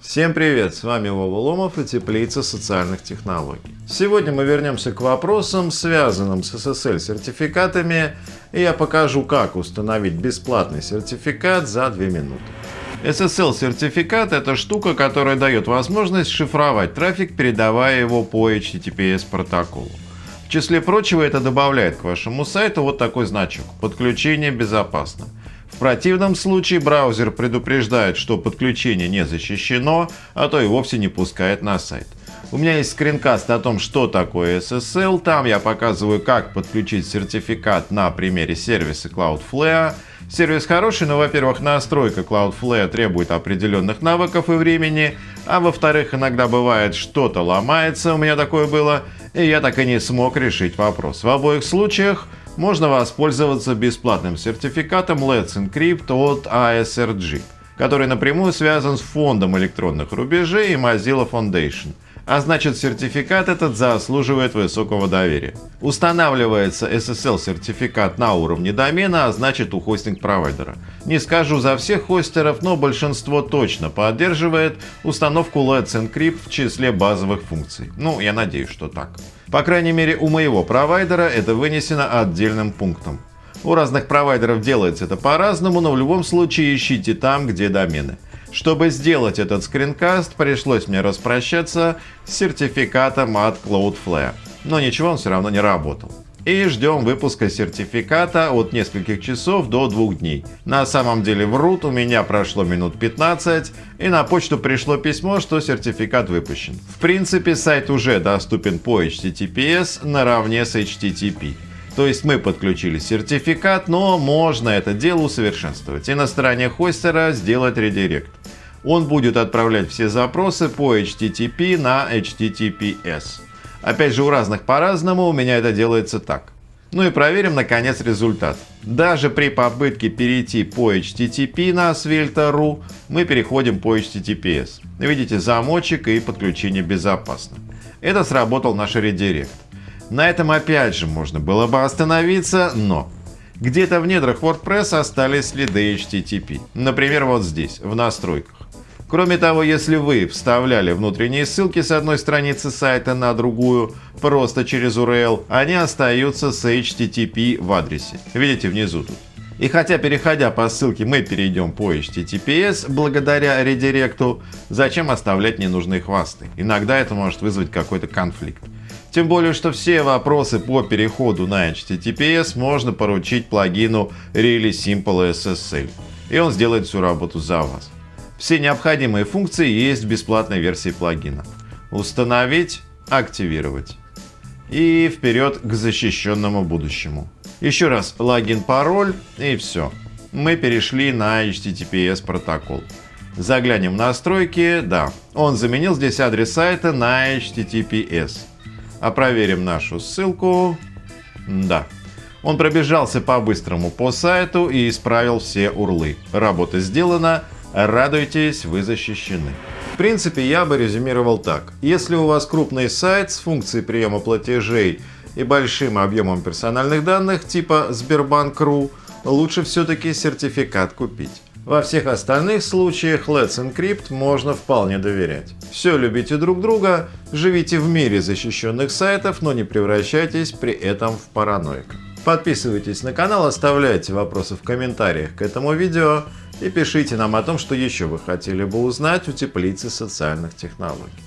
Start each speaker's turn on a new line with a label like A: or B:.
A: Всем привет! С вами Вова Ломов и Теплица социальных технологий. Сегодня мы вернемся к вопросам, связанным с SSL сертификатами, и я покажу, как установить бесплатный сертификат за 2 минуты. SSL сертификат – это штука, которая дает возможность шифровать трафик, передавая его по HTTPS протоколу. В числе прочего это добавляет к вашему сайту вот такой значок «Подключение безопасно». В противном случае браузер предупреждает, что подключение не защищено, а то и вовсе не пускает на сайт. У меня есть скринкаст о том, что такое SSL. Там я показываю, как подключить сертификат на примере сервиса Cloudflare. Сервис хороший, но, во-первых, настройка Cloudflare требует определенных навыков и времени, а во-вторых, иногда бывает что-то ломается, у меня такое было, и я так и не смог решить вопрос. В обоих случаях можно воспользоваться бесплатным сертификатом Let's Encrypt от ASRG, который напрямую связан с фондом электронных рубежей и Mozilla Foundation. А значит сертификат этот заслуживает высокого доверия. Устанавливается SSL-сертификат на уровне домена, а значит у хостинг-провайдера. Не скажу за всех хостеров, но большинство точно поддерживает установку Let's Encrypt в числе базовых функций. Ну, я надеюсь, что так. По крайней мере у моего провайдера это вынесено отдельным пунктом. У разных провайдеров делается это по-разному, но в любом случае ищите там, где домены. Чтобы сделать этот скринкаст, пришлось мне распрощаться с сертификатом от Cloudflare. Но ничего, он все равно не работал. И ждем выпуска сертификата от нескольких часов до двух дней. На самом деле врут, у меня прошло минут 15, и на почту пришло письмо, что сертификат выпущен. В принципе, сайт уже доступен по HTTPS наравне с HTTP. То есть мы подключили сертификат, но можно это дело усовершенствовать и на стороне хостера сделать редирект. Он будет отправлять все запросы по HTTP на HTTPS. Опять же, у разных по-разному, у меня это делается так. Ну и проверим, наконец, результат. Даже при попытке перейти по HTTP на Svelte.ru, мы переходим по HTTPS. Видите, замочек и подключение безопасно. Это сработал наш редирект. На этом опять же можно было бы остановиться, но где-то в недрах WordPress остались следы HTTP. Например, вот здесь, в настройках. Кроме того, если вы вставляли внутренние ссылки с одной страницы сайта на другую просто через URL, они остаются с HTTP в адресе. Видите внизу тут. И хотя переходя по ссылке мы перейдем по HTTPS благодаря редиректу, зачем оставлять ненужные хвосты? Иногда это может вызвать какой-то конфликт. Тем более, что все вопросы по переходу на HTTPS можно поручить плагину Really Simple SSL. И он сделает всю работу за вас. Все необходимые функции есть в бесплатной версии плагина. Установить, активировать. И вперед к защищенному будущему. Еще раз логин, пароль и все. Мы перешли на HTTPS протокол. Заглянем в настройки. Да, он заменил здесь адрес сайта на HTTPS. А проверим нашу ссылку. Да. Он пробежался по-быстрому по сайту и исправил все урлы. Работа сделана. Радуйтесь, вы защищены. В принципе, я бы резюмировал так. Если у вас крупный сайт с функцией приема платежей и большим объемом персональных данных типа Сбербанк.ру, лучше все-таки сертификат купить. Во всех остальных случаях Let's Encrypt можно вполне доверять. Все любите друг друга, живите в мире защищенных сайтов, но не превращайтесь при этом в параноика. Подписывайтесь на канал, оставляйте вопросы в комментариях к этому видео и пишите нам о том, что еще вы хотели бы узнать у теплицы социальных технологий.